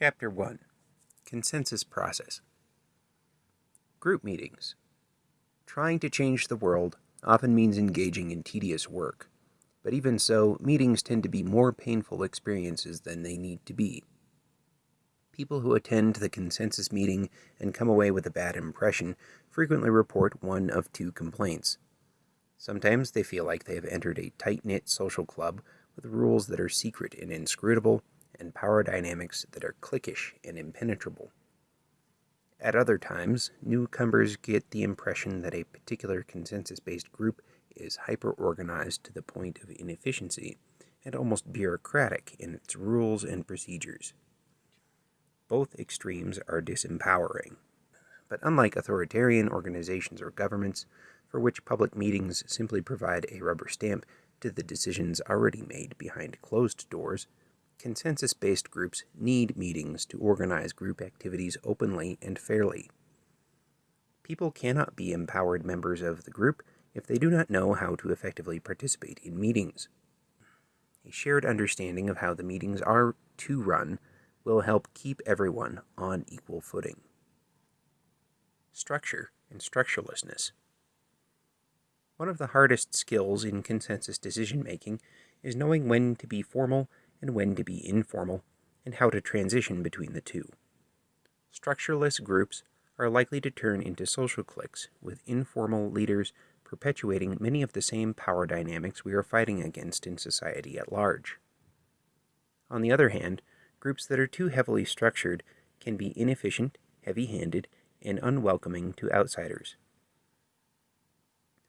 Chapter 1 Consensus Process Group Meetings Trying to change the world often means engaging in tedious work, but even so, meetings tend to be more painful experiences than they need to be. People who attend the consensus meeting and come away with a bad impression frequently report one of two complaints. Sometimes they feel like they have entered a tight knit social club with rules that are secret and inscrutable, and power dynamics that are cliquish and impenetrable. At other times, newcomers get the impression that a particular consensus based group is hyper organized to the point of inefficiency and almost bureaucratic in its rules and procedures. Both extremes are disempowering. But unlike authoritarian organizations or governments, for which public meetings simply provide a rubber stamp to the decisions already made behind closed doors, consensus based groups need meetings to organize group activities openly and fairly. People cannot be empowered members of the group if they do not know how to effectively participate in meetings. A shared understanding of how the meetings are to run will help keep everyone on equal footing. Structure and structurelessness. One of the hardest skills in consensus decision making is knowing when to be formal and when to be informal, and how to transition between the two. Structureless groups are likely to turn into social cliques, with informal leaders perpetuating many of the same power dynamics we are fighting against in society at large. On the other hand, groups that are too heavily structured can be inefficient, heavy handed, and unwelcoming to outsiders.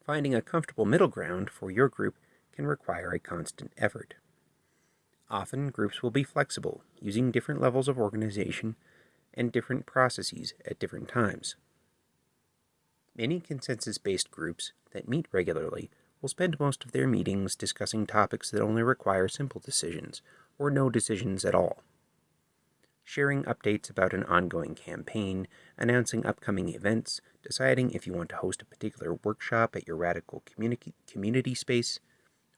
Finding a comfortable middle ground for your group can require a constant effort. Often, groups will be flexible, using different levels of organization and different processes at different times. Many consensus-based groups that meet regularly will spend most of their meetings discussing topics that only require simple decisions, or no decisions at all. Sharing updates about an ongoing campaign, announcing upcoming events, deciding if you want to host a particular workshop at your radical communi community space,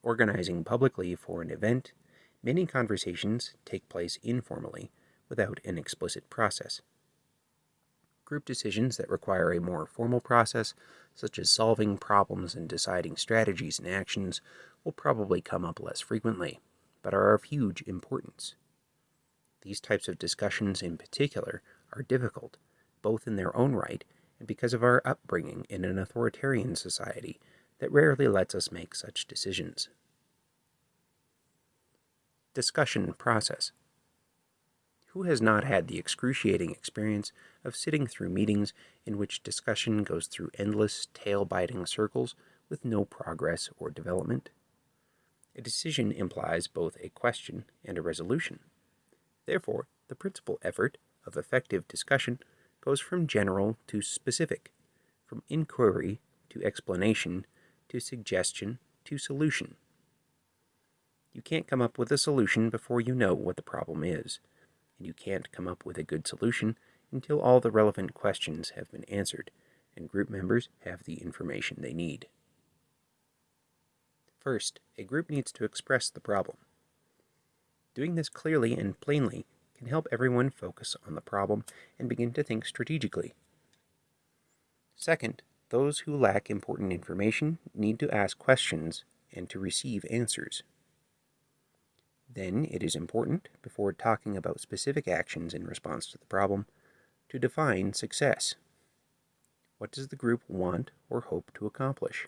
organizing publicly for an event, Many conversations take place informally, without an explicit process. Group decisions that require a more formal process, such as solving problems and deciding strategies and actions, will probably come up less frequently, but are of huge importance. These types of discussions in particular are difficult, both in their own right and because of our upbringing in an authoritarian society that rarely lets us make such decisions discussion process. Who has not had the excruciating experience of sitting through meetings in which discussion goes through endless, tail-biting circles with no progress or development? A decision implies both a question and a resolution. Therefore, the principal effort of effective discussion goes from general to specific, from inquiry to explanation to suggestion to solution. You can't come up with a solution before you know what the problem is, and you can't come up with a good solution until all the relevant questions have been answered and group members have the information they need. First, a group needs to express the problem. Doing this clearly and plainly can help everyone focus on the problem and begin to think strategically. Second, those who lack important information need to ask questions and to receive answers. Then it is important, before talking about specific actions in response to the problem, to define success. What does the group want or hope to accomplish?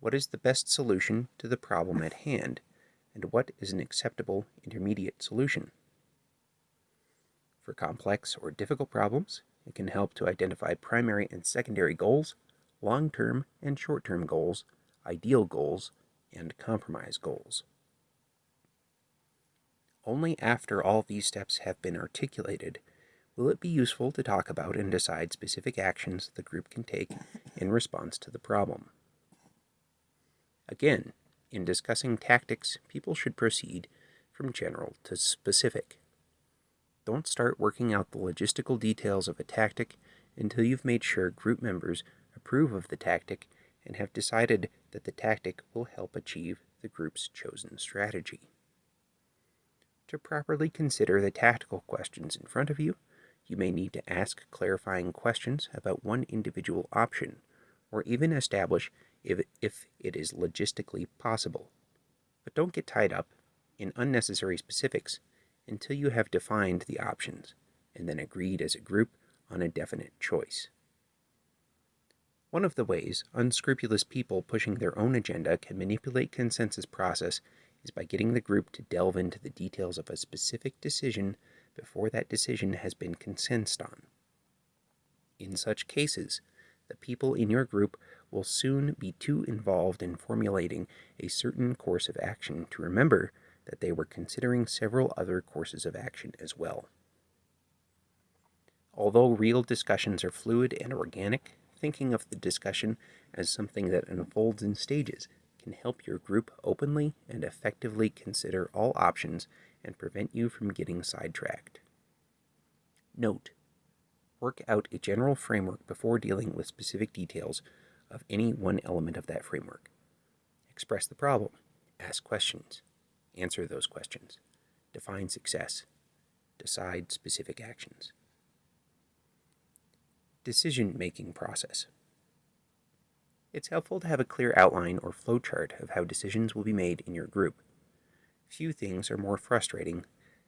What is the best solution to the problem at hand, and what is an acceptable intermediate solution? For complex or difficult problems, it can help to identify primary and secondary goals, long-term and short-term goals, ideal goals, and compromise goals. Only after all these steps have been articulated will it be useful to talk about and decide specific actions the group can take in response to the problem. Again, in discussing tactics, people should proceed from general to specific. Don't start working out the logistical details of a tactic until you've made sure group members approve of the tactic and have decided that the tactic will help achieve the group's chosen strategy. To properly consider the tactical questions in front of you, you may need to ask clarifying questions about one individual option, or even establish if, if it is logistically possible. But don't get tied up in unnecessary specifics until you have defined the options and then agreed as a group on a definite choice. One of the ways unscrupulous people pushing their own agenda can manipulate consensus process is by getting the group to delve into the details of a specific decision before that decision has been consensed on. In such cases, the people in your group will soon be too involved in formulating a certain course of action to remember that they were considering several other courses of action as well. Although real discussions are fluid and organic, thinking of the discussion as something that unfolds in stages can help your group openly and effectively consider all options and prevent you from getting sidetracked. Note, work out a general framework before dealing with specific details of any one element of that framework. Express the problem, ask questions, answer those questions, define success, decide specific actions. Decision making process. It's helpful to have a clear outline or flowchart of how decisions will be made in your group. Few things are more frustrating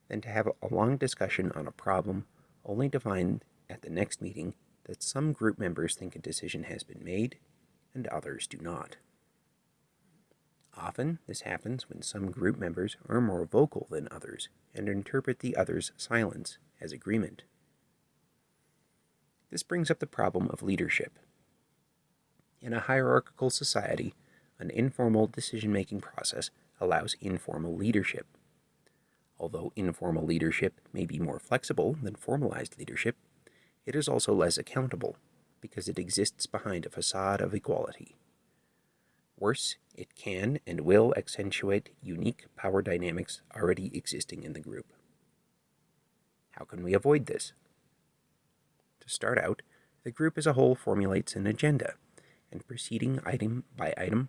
than to have a long discussion on a problem only to find at the next meeting that some group members think a decision has been made and others do not. Often, this happens when some group members are more vocal than others and interpret the other's silence as agreement. This brings up the problem of leadership. In a hierarchical society, an informal decision making process allows informal leadership. Although informal leadership may be more flexible than formalized leadership, it is also less accountable because it exists behind a facade of equality. Worse, it can and will accentuate unique power dynamics already existing in the group. How can we avoid this? To start out, the group as a whole formulates an agenda, and proceeding item by item,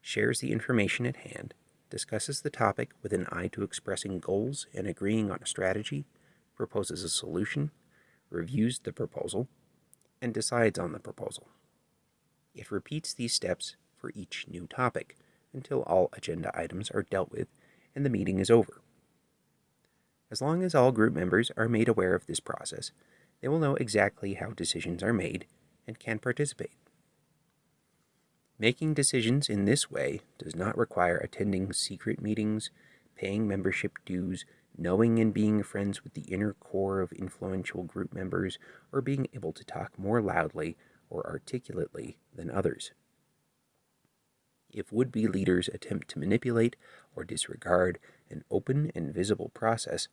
shares the information at hand, discusses the topic with an eye to expressing goals and agreeing on a strategy, proposes a solution, reviews the proposal, and decides on the proposal. It repeats these steps for each new topic until all agenda items are dealt with and the meeting is over. As long as all group members are made aware of this process, they will know exactly how decisions are made and can participate. Making decisions in this way does not require attending secret meetings, paying membership dues, knowing and being friends with the inner core of influential group members, or being able to talk more loudly or articulately than others. If would be leaders attempt to manipulate or disregard an open and visible process,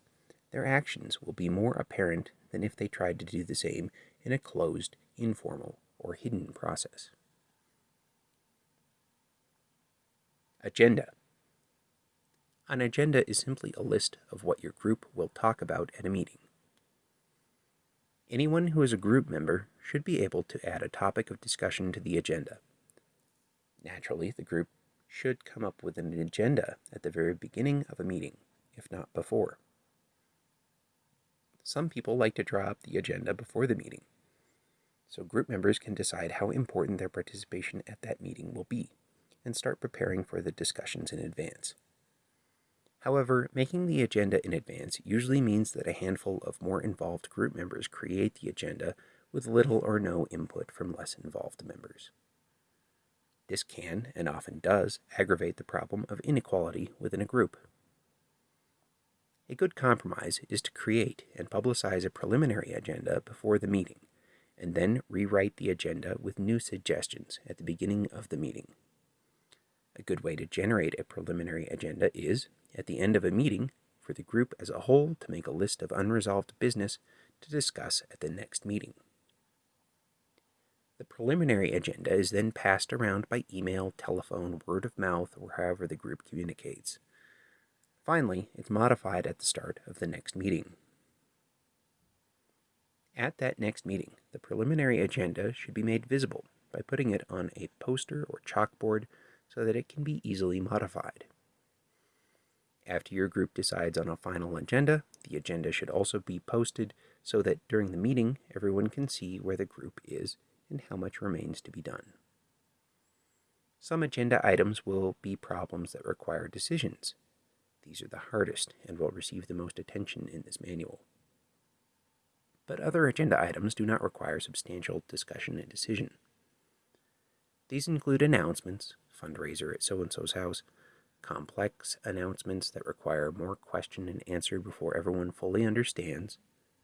their actions will be more apparent than if they tried to do the same in a closed, informal, or hidden process. Agenda an agenda is simply a list of what your group will talk about at a meeting. Anyone who is a group member should be able to add a topic of discussion to the agenda. Naturally, the group should come up with an agenda at the very beginning of a meeting, if not before. Some people like to draw up the agenda before the meeting, so group members can decide how important their participation at that meeting will be and start preparing for the discussions in advance. However, making the agenda in advance usually means that a handful of more involved group members create the agenda with little or no input from less involved members. This can, and often does, aggravate the problem of inequality within a group. A good compromise is to create and publicize a preliminary agenda before the meeting, and then rewrite the agenda with new suggestions at the beginning of the meeting. A good way to generate a preliminary agenda is, at the end of a meeting, for the group as a whole to make a list of unresolved business to discuss at the next meeting. The preliminary agenda is then passed around by email, telephone, word of mouth, or however the group communicates. Finally, it's modified at the start of the next meeting. At that next meeting, the preliminary agenda should be made visible by putting it on a poster or chalkboard so that it can be easily modified. After your group decides on a final agenda, the agenda should also be posted so that during the meeting everyone can see where the group is and how much remains to be done. Some agenda items will be problems that require decisions. These are the hardest and will receive the most attention in this manual. But other agenda items do not require substantial discussion and decision. These include announcements, fundraiser at so-and-so's house, complex announcements that require more question and answer before everyone fully understands.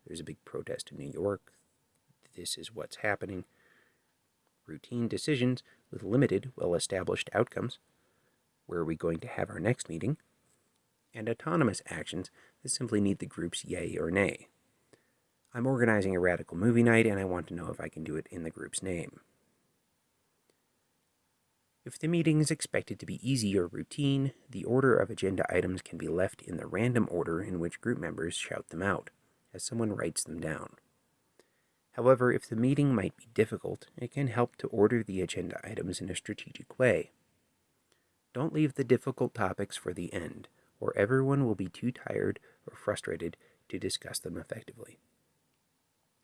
There's a big protest in New York. This is what's happening. Routine decisions with limited, well-established outcomes. Where are we going to have our next meeting? And autonomous actions that simply need the group's yay or nay. I'm organizing a radical movie night and I want to know if I can do it in the group's name. If the meeting is expected to be easy or routine, the order of agenda items can be left in the random order in which group members shout them out, as someone writes them down. However, if the meeting might be difficult, it can help to order the agenda items in a strategic way. Don't leave the difficult topics for the end, or everyone will be too tired or frustrated to discuss them effectively.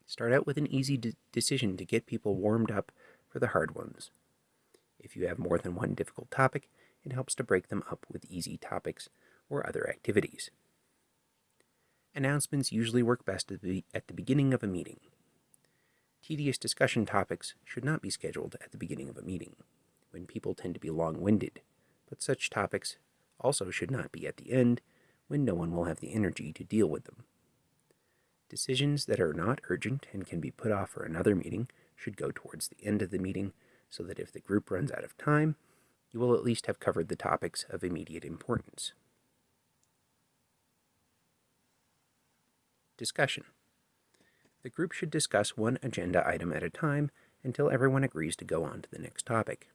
Start out with an easy de decision to get people warmed up for the hard ones. If you have more than one difficult topic, it helps to break them up with easy topics or other activities. Announcements usually work best at the, at the beginning of a meeting. Tedious discussion topics should not be scheduled at the beginning of a meeting, when people tend to be long-winded, but such topics also should not be at the end, when no one will have the energy to deal with them. Decisions that are not urgent and can be put off for another meeting should go towards the end of the meeting so that if the group runs out of time, you will at least have covered the topics of immediate importance. Discussion. The group should discuss one agenda item at a time until everyone agrees to go on to the next topic.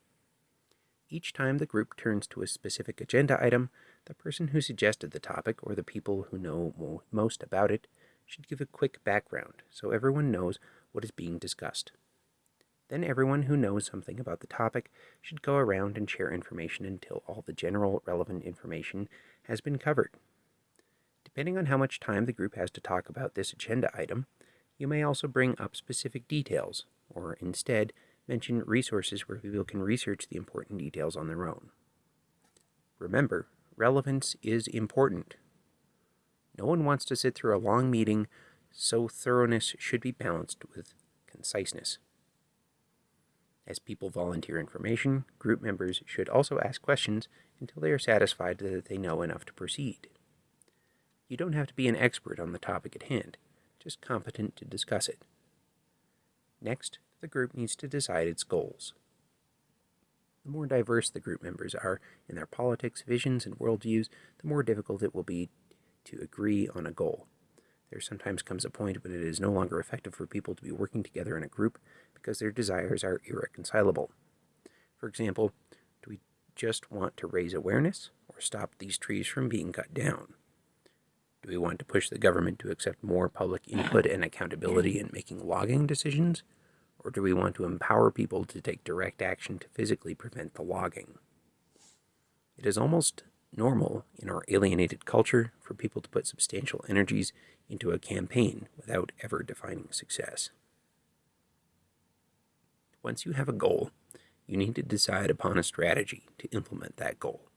Each time the group turns to a specific agenda item, the person who suggested the topic or the people who know most about it should give a quick background so everyone knows what is being discussed. Then everyone who knows something about the topic should go around and share information until all the general relevant information has been covered. Depending on how much time the group has to talk about this agenda item, you may also bring up specific details, or instead, mention resources where people can research the important details on their own. Remember, relevance is important. No one wants to sit through a long meeting, so thoroughness should be balanced with conciseness. As people volunteer information, group members should also ask questions until they are satisfied that they know enough to proceed. You don't have to be an expert on the topic at hand, just competent to discuss it. Next, the group needs to decide its goals. The more diverse the group members are in their politics, visions, and worldviews, the more difficult it will be to agree on a goal. There sometimes comes a point when it is no longer effective for people to be working together in a group because their desires are irreconcilable. For example, do we just want to raise awareness or stop these trees from being cut down? Do we want to push the government to accept more public input and accountability in making logging decisions? Or do we want to empower people to take direct action to physically prevent the logging? It is almost normal in our alienated culture for people to put substantial energies into a campaign without ever defining success. Once you have a goal, you need to decide upon a strategy to implement that goal.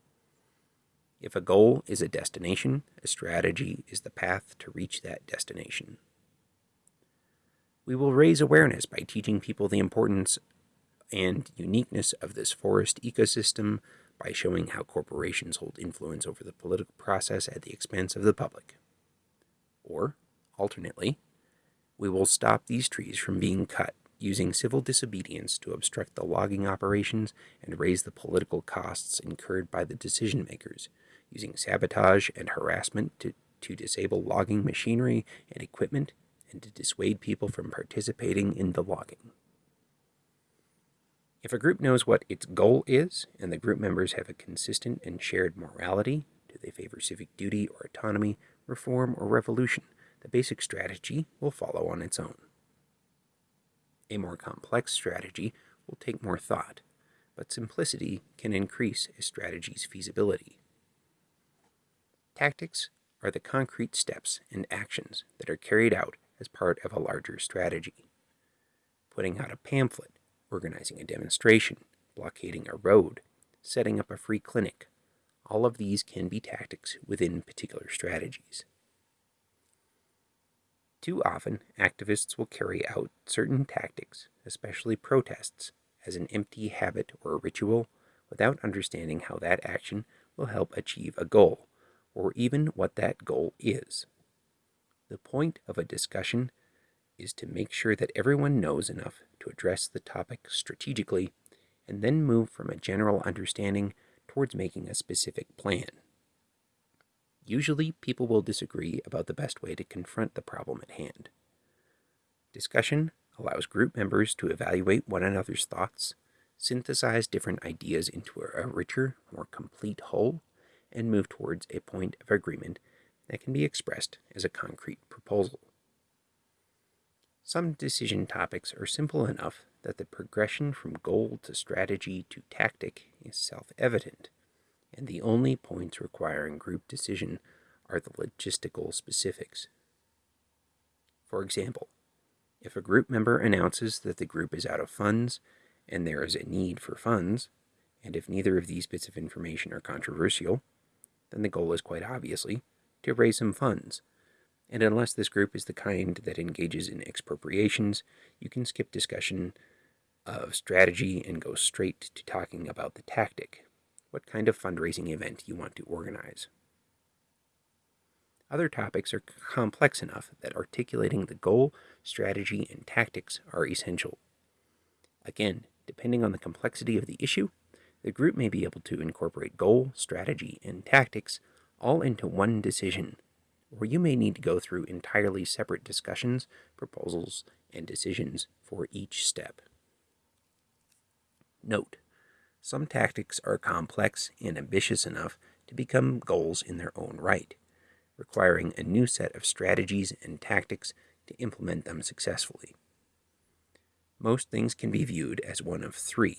If a goal is a destination, a strategy is the path to reach that destination. We will raise awareness by teaching people the importance and uniqueness of this forest ecosystem by showing how corporations hold influence over the political process at the expense of the public. Or, alternately, we will stop these trees from being cut using civil disobedience to obstruct the logging operations and raise the political costs incurred by the decision makers, using sabotage and harassment to, to disable logging machinery and equipment and to dissuade people from participating in the logging. If a group knows what its goal is, and the group members have a consistent and shared morality, do they favor civic duty or autonomy, reform or revolution, the basic strategy will follow on its own. A more complex strategy will take more thought, but simplicity can increase a strategy's feasibility. Tactics are the concrete steps and actions that are carried out as part of a larger strategy. Putting out a pamphlet, organizing a demonstration, blockading a road, setting up a free clinic, all of these can be tactics within particular strategies. Too often, activists will carry out certain tactics, especially protests, as an empty habit or ritual without understanding how that action will help achieve a goal, or even what that goal is. The point of a discussion is to make sure that everyone knows enough to address the topic strategically and then move from a general understanding towards making a specific plan. Usually, people will disagree about the best way to confront the problem at hand. Discussion allows group members to evaluate one another's thoughts, synthesize different ideas into a richer, more complete whole, and move towards a point of agreement that can be expressed as a concrete proposal. Some decision topics are simple enough that the progression from goal to strategy to tactic is self evident, and the only points requiring group decision are the logistical specifics. For example, if a group member announces that the group is out of funds and there is a need for funds, and if neither of these bits of information are controversial, then the goal is quite obviously to raise some funds and unless this group is the kind that engages in expropriations, you can skip discussion of strategy and go straight to talking about the tactic, what kind of fundraising event you want to organize. Other topics are complex enough that articulating the goal, strategy, and tactics are essential. Again, depending on the complexity of the issue, the group may be able to incorporate goal, strategy, and tactics all into one decision or you may need to go through entirely separate discussions, proposals, and decisions for each step. Note, some tactics are complex and ambitious enough to become goals in their own right, requiring a new set of strategies and tactics to implement them successfully. Most things can be viewed as one of three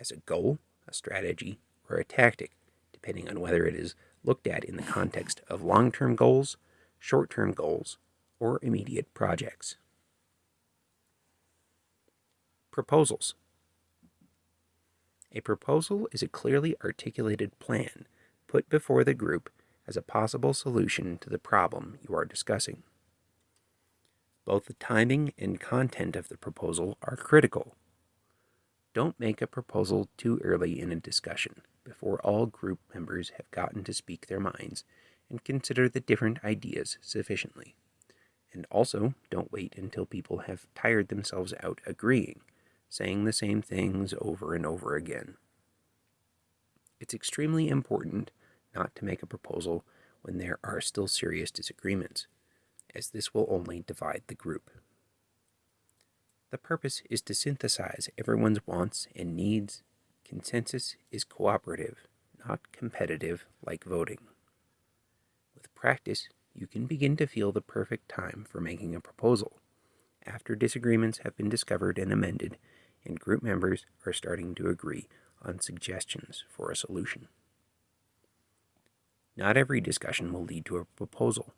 as a goal, a strategy, or a tactic, depending on whether it is looked at in the context of long term goals, short term goals, or immediate projects. Proposals. A proposal is a clearly articulated plan put before the group as a possible solution to the problem you are discussing. Both the timing and content of the proposal are critical. Don't make a proposal too early in a discussion before all group members have gotten to speak their minds and consider the different ideas sufficiently. And also, don't wait until people have tired themselves out agreeing, saying the same things over and over again. It's extremely important not to make a proposal when there are still serious disagreements, as this will only divide the group. The purpose is to synthesize everyone's wants and needs Consensus is cooperative, not competitive like voting. With practice, you can begin to feel the perfect time for making a proposal, after disagreements have been discovered and amended, and group members are starting to agree on suggestions for a solution. Not every discussion will lead to a proposal.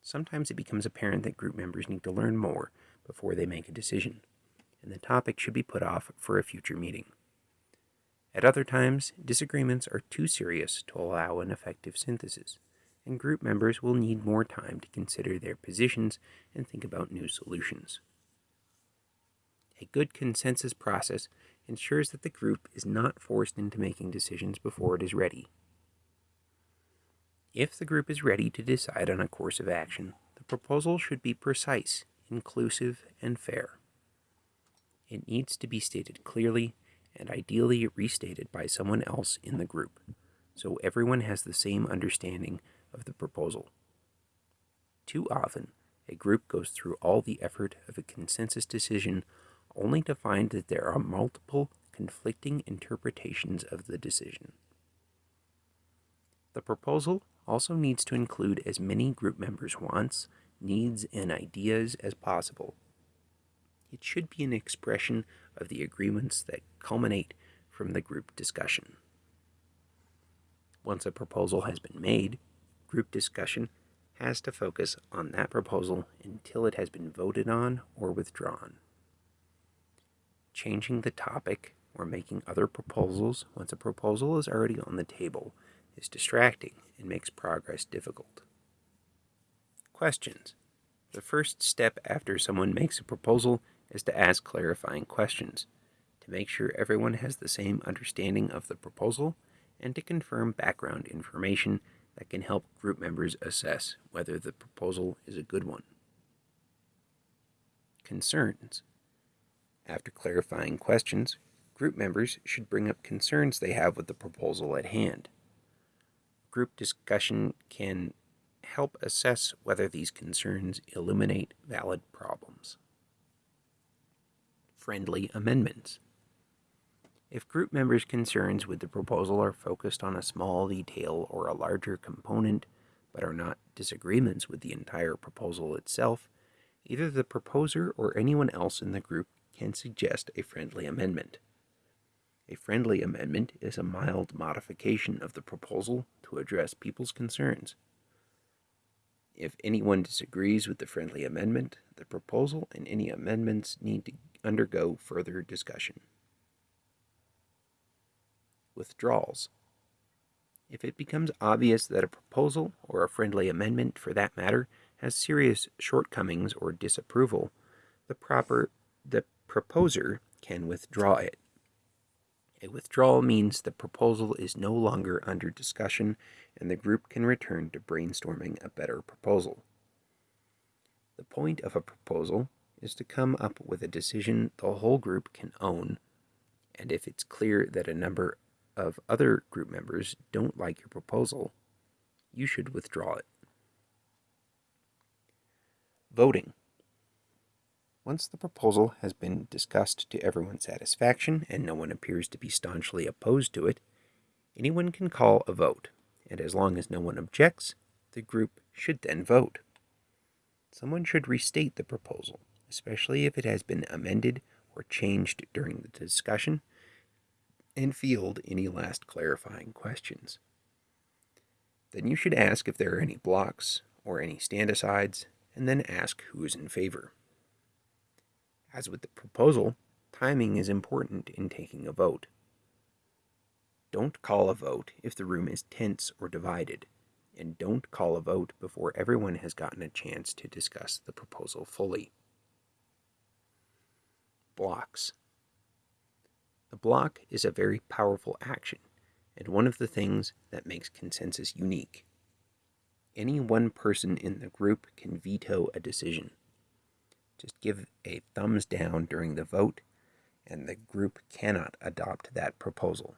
Sometimes it becomes apparent that group members need to learn more before they make a decision, and the topic should be put off for a future meeting. At other times, disagreements are too serious to allow an effective synthesis, and group members will need more time to consider their positions and think about new solutions. A good consensus process ensures that the group is not forced into making decisions before it is ready. If the group is ready to decide on a course of action, the proposal should be precise, inclusive, and fair. It needs to be stated clearly and ideally restated by someone else in the group, so everyone has the same understanding of the proposal. Too often, a group goes through all the effort of a consensus decision only to find that there are multiple conflicting interpretations of the decision. The proposal also needs to include as many group members' wants, needs, and ideas as possible it should be an expression of the agreements that culminate from the group discussion. Once a proposal has been made, group discussion has to focus on that proposal until it has been voted on or withdrawn. Changing the topic or making other proposals once a proposal is already on the table is distracting and makes progress difficult. Questions. The first step after someone makes a proposal is to ask clarifying questions to make sure everyone has the same understanding of the proposal and to confirm background information that can help group members assess whether the proposal is a good one. Concerns. After clarifying questions, group members should bring up concerns they have with the proposal at hand. Group discussion can help assess whether these concerns illuminate valid problems. Friendly amendments. If group members' concerns with the proposal are focused on a small detail or a larger component, but are not disagreements with the entire proposal itself, either the proposer or anyone else in the group can suggest a friendly amendment. A friendly amendment is a mild modification of the proposal to address people's concerns. If anyone disagrees with the friendly amendment, the proposal and any amendments need to undergo further discussion withdrawals. If it becomes obvious that a proposal, or a friendly amendment for that matter, has serious shortcomings or disapproval, the proper the proposer can withdraw it. A withdrawal means the proposal is no longer under discussion and the group can return to brainstorming a better proposal. The point of a proposal is to come up with a decision the whole group can own, and if it's clear that a number of other group members don't like your proposal, you should withdraw it. Voting. Once the proposal has been discussed to everyone's satisfaction and no one appears to be staunchly opposed to it, anyone can call a vote, and as long as no one objects, the group should then vote. Someone should restate the proposal, especially if it has been amended or changed during the discussion, and field any last clarifying questions. Then you should ask if there are any blocks or any stand-asides, and then ask who is in favor. As with the proposal, timing is important in taking a vote. Don't call a vote if the room is tense or divided, and don't call a vote before everyone has gotten a chance to discuss the proposal fully. Blocks. The block is a very powerful action, and one of the things that makes consensus unique. Any one person in the group can veto a decision. Just give a thumbs down during the vote, and the group cannot adopt that proposal.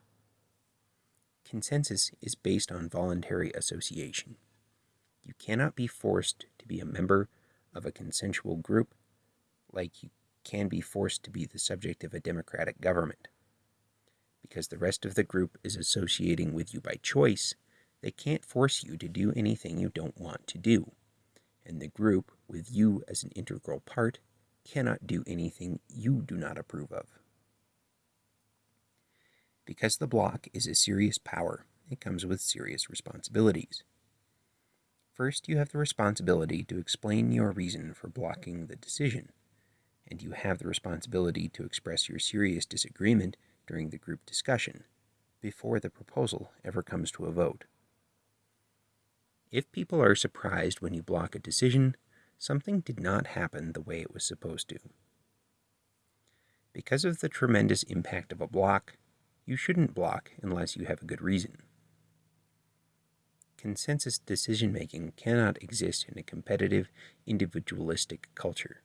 Consensus is based on voluntary association. You cannot be forced to be a member of a consensual group like you can be forced to be the subject of a democratic government because the rest of the group is associating with you by choice, they can't force you to do anything you don't want to do. And the group, with you as an integral part, cannot do anything you do not approve of. Because the block is a serious power, it comes with serious responsibilities. First, you have the responsibility to explain your reason for blocking the decision, and you have the responsibility to express your serious disagreement during the group discussion before the proposal ever comes to a vote. If people are surprised when you block a decision, something did not happen the way it was supposed to. Because of the tremendous impact of a block, you shouldn't block unless you have a good reason. Consensus decision making cannot exist in a competitive, individualistic culture.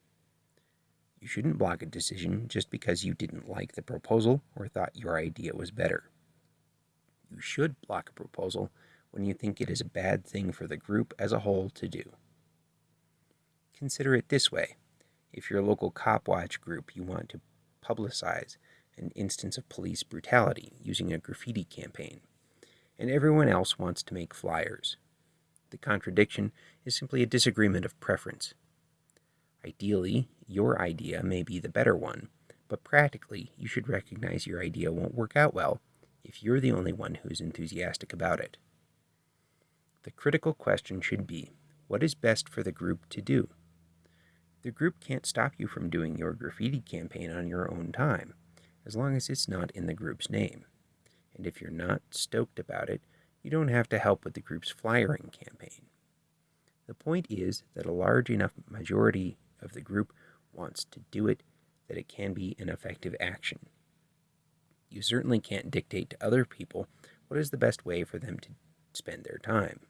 You shouldn't block a decision just because you didn't like the proposal or thought your idea was better. You should block a proposal when you think it is a bad thing for the group as a whole to do. Consider it this way. If your local cop watch group you want to publicize an instance of police brutality using a graffiti campaign, and everyone else wants to make flyers. The contradiction is simply a disagreement of preference. Ideally, your idea may be the better one, but practically, you should recognize your idea won't work out well if you're the only one who's enthusiastic about it. The critical question should be what is best for the group to do? The group can't stop you from doing your graffiti campaign on your own time, as long as it's not in the group's name. And if you're not stoked about it, you don't have to help with the group's flyering campaign. The point is that a large enough majority of the group wants to do it that it can be an effective action. You certainly can't dictate to other people what is the best way for them to spend their time.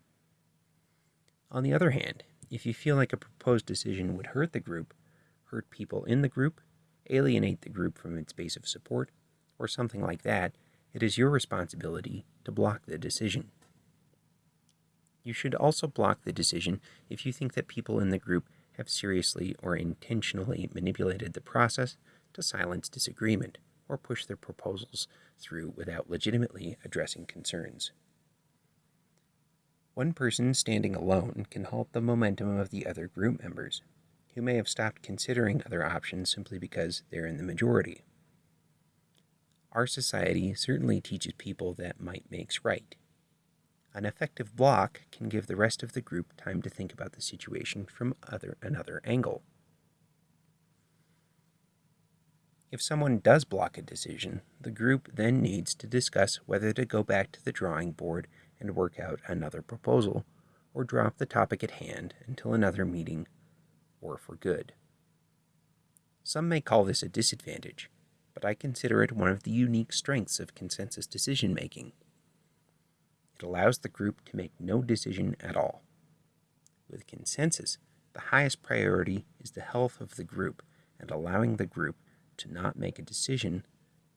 On the other hand, if you feel like a proposed decision would hurt the group, hurt people in the group, alienate the group from its base of support, or something like that, it is your responsibility to block the decision. You should also block the decision if you think that people in the group have seriously or intentionally manipulated the process to silence disagreement or push their proposals through without legitimately addressing concerns. One person standing alone can halt the momentum of the other group members, who may have stopped considering other options simply because they're in the majority. Our society certainly teaches people that might makes right. An effective block can give the rest of the group time to think about the situation from other, another angle. If someone does block a decision, the group then needs to discuss whether to go back to the drawing board and work out another proposal, or drop the topic at hand until another meeting or for good. Some may call this a disadvantage, but I consider it one of the unique strengths of consensus decision making. It allows the group to make no decision at all. With consensus, the highest priority is the health of the group, and allowing the group to not make a decision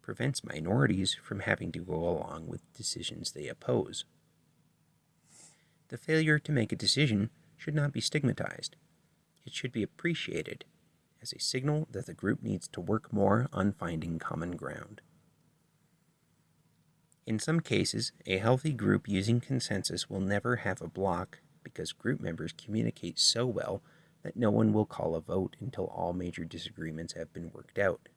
prevents minorities from having to go along with decisions they oppose. The failure to make a decision should not be stigmatized. It should be appreciated as a signal that the group needs to work more on finding common ground. In some cases, a healthy group using consensus will never have a block because group members communicate so well that no one will call a vote until all major disagreements have been worked out.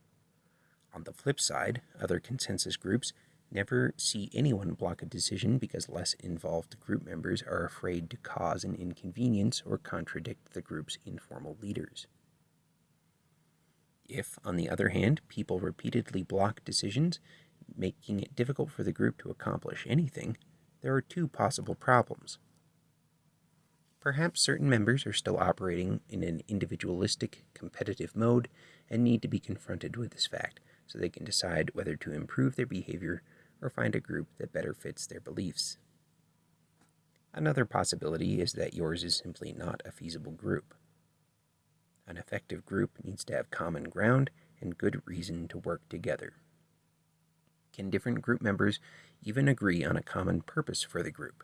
On the flip side, other consensus groups Never see anyone block a decision because less involved group members are afraid to cause an inconvenience or contradict the group's informal leaders. If, on the other hand, people repeatedly block decisions, making it difficult for the group to accomplish anything, there are two possible problems. Perhaps certain members are still operating in an individualistic, competitive mode and need to be confronted with this fact so they can decide whether to improve their behavior or find a group that better fits their beliefs. Another possibility is that yours is simply not a feasible group. An effective group needs to have common ground and good reason to work together. Can different group members even agree on a common purpose for the group?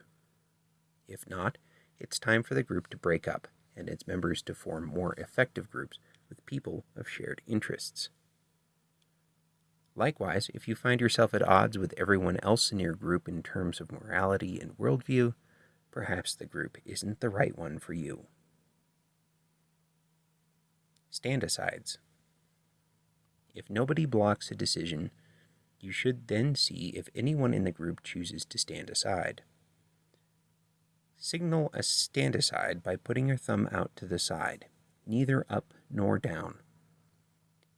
If not, it's time for the group to break up and its members to form more effective groups with people of shared interests. Likewise, if you find yourself at odds with everyone else in your group in terms of morality and worldview, perhaps the group isn't the right one for you. Stand asides. If nobody blocks a decision, you should then see if anyone in the group chooses to stand aside. Signal a stand aside by putting your thumb out to the side, neither up nor down.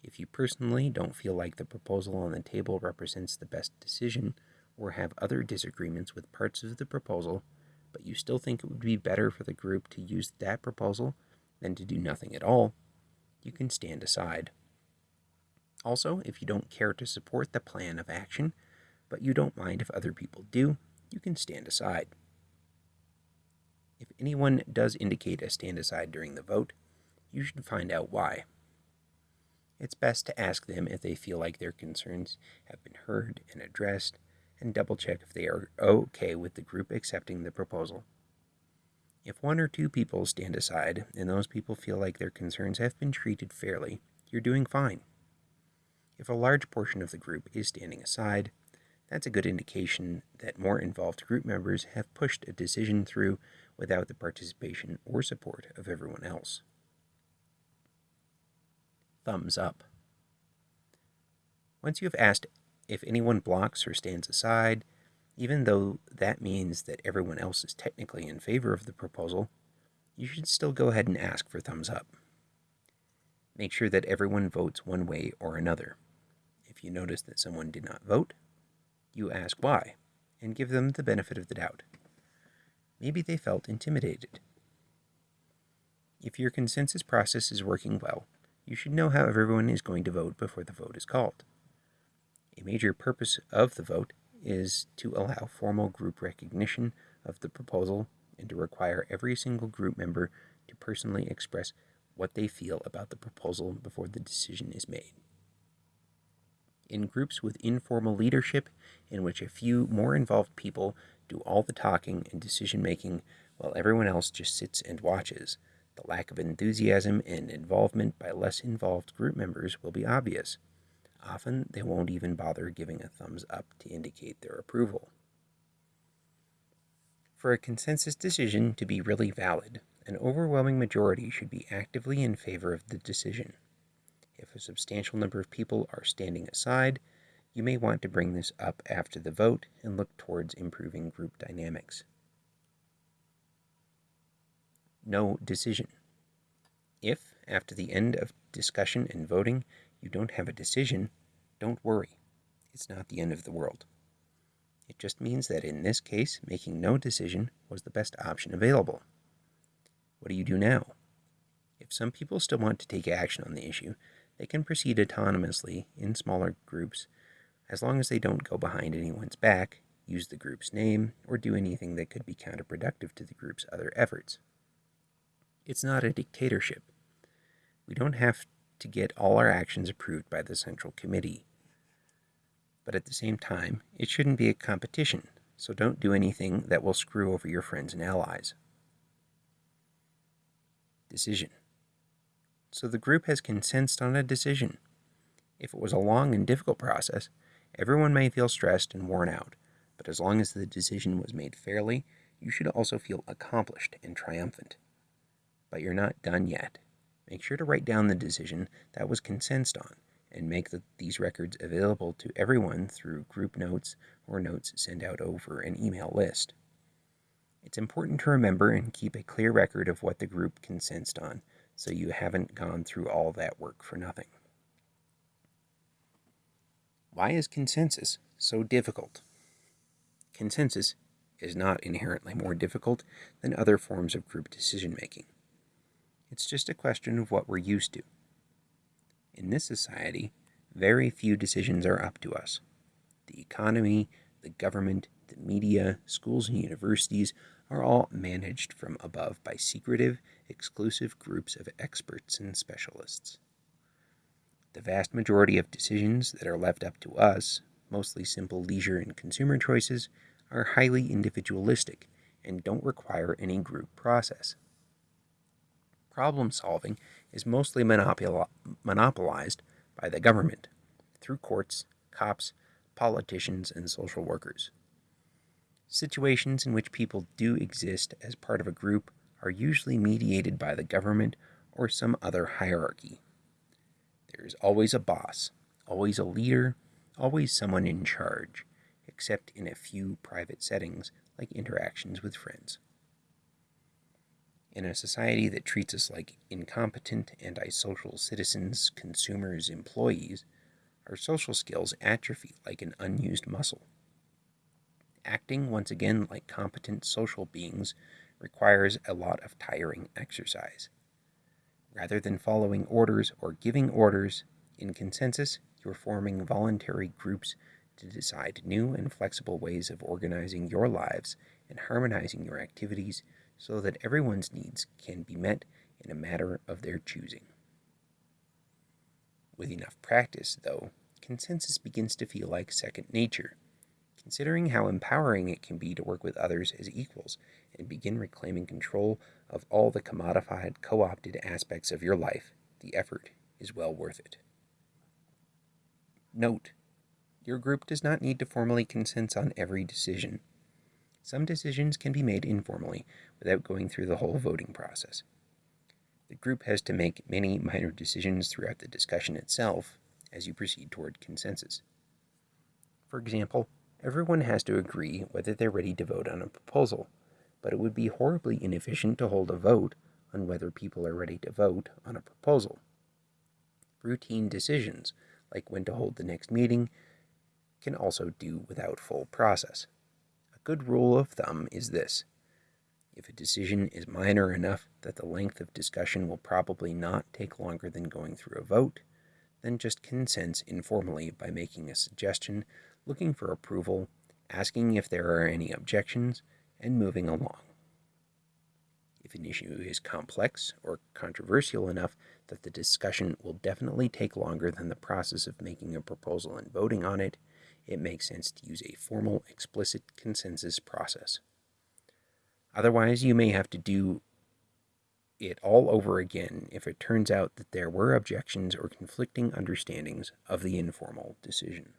If you personally don't feel like the proposal on the table represents the best decision, or have other disagreements with parts of the proposal, but you still think it would be better for the group to use that proposal than to do nothing at all, you can stand aside. Also, if you don't care to support the plan of action, but you don't mind if other people do, you can stand aside. If anyone does indicate a stand aside during the vote, you should find out why it's best to ask them if they feel like their concerns have been heard and addressed, and double check if they are okay with the group accepting the proposal. If one or two people stand aside and those people feel like their concerns have been treated fairly, you're doing fine. If a large portion of the group is standing aside, that's a good indication that more involved group members have pushed a decision through without the participation or support of everyone else thumbs up. Once you have asked if anyone blocks or stands aside, Even though that means that everyone else is technically in favor of the proposal, you should still go ahead and ask for thumbs up. Make sure that everyone votes one way or another. If you notice that someone did not vote, you ask why and give them the benefit of the doubt. Maybe they felt intimidated. If your consensus process is working well, you should know how everyone is going to vote before the vote is called. A major purpose of the vote is to allow formal group recognition of the proposal and to require every single group member to personally express what they feel about the proposal before the decision is made. In groups with informal leadership, in which a few more involved people do all the talking and decision making while everyone else just sits and watches, the lack of enthusiasm and involvement by less involved group members will be obvious. Often, they won't even bother giving a thumbs up to indicate their approval. For a consensus decision to be really valid, an overwhelming majority should be actively in favor of the decision. If a substantial number of people are standing aside, you may want to bring this up after the vote and look towards improving group dynamics. No decision. If, after the end of discussion and voting, you don't have a decision, don't worry. It's not the end of the world. It just means that in this case, making no decision was the best option available. What do you do now? If some people still want to take action on the issue, they can proceed autonomously in smaller groups as long as they don't go behind anyone's back, use the group's name, or do anything that could be counterproductive to the group's other efforts. It's not a dictatorship. We don't have to get all our actions approved by the Central Committee. But at the same time, it shouldn't be a competition, so don't do anything that will screw over your friends and allies. Decision. So the group has consensed on a decision. If it was a long and difficult process, everyone may feel stressed and worn out, but as long as the decision was made fairly, you should also feel accomplished and triumphant. But you're not done yet. Make sure to write down the decision that was consensed on and make the, these records available to everyone through group notes or notes sent out over an email list. It's important to remember and keep a clear record of what the group consensed on so you haven't gone through all that work for nothing. Why is consensus so difficult? Consensus is not inherently more difficult than other forms of group decision making. It's just a question of what we're used to. In this society, very few decisions are up to us. The economy, the government, the media, schools, and universities are all managed from above by secretive, exclusive groups of experts and specialists. The vast majority of decisions that are left up to us, mostly simple leisure and consumer choices, are highly individualistic and don't require any group process. Problem solving is mostly monopol monopolized by the government through courts, cops, politicians, and social workers. Situations in which people do exist as part of a group are usually mediated by the government or some other hierarchy. There is always a boss, always a leader, always someone in charge, except in a few private settings like interactions with friends. In a society that treats us like incompetent, antisocial citizens, consumers, employees, our social skills atrophy like an unused muscle. Acting once again like competent social beings requires a lot of tiring exercise. Rather than following orders or giving orders, in consensus, you're forming voluntary groups to decide new and flexible ways of organizing your lives and harmonizing your activities so that everyone's needs can be met in a matter of their choosing. With enough practice, though, consensus begins to feel like second nature, considering how empowering it can be to work with others as equals and begin reclaiming control of all the commodified, co opted aspects of your life, the effort is well worth it. Note, your group does not need to formally consent on every decision. Some decisions can be made informally without going through the whole voting process. The group has to make many minor decisions throughout the discussion itself as you proceed toward consensus. For example, Everyone has to agree whether they're ready to vote on a proposal, but it would be horribly inefficient to hold a vote on whether people are ready to vote on a proposal. Routine decisions, like when to hold the next meeting, can also do without full process. A good rule of thumb is this. If a decision is minor enough that the length of discussion will probably not take longer than going through a vote, then just consents informally by making a suggestion looking for approval, asking if there are any objections, and moving along. If an issue is complex or controversial enough that the discussion will definitely take longer than the process of making a proposal and voting on it, it makes sense to use a formal, explicit consensus process. Otherwise, you may have to do it all over again if it turns out that there were objections or conflicting understandings of the informal decision.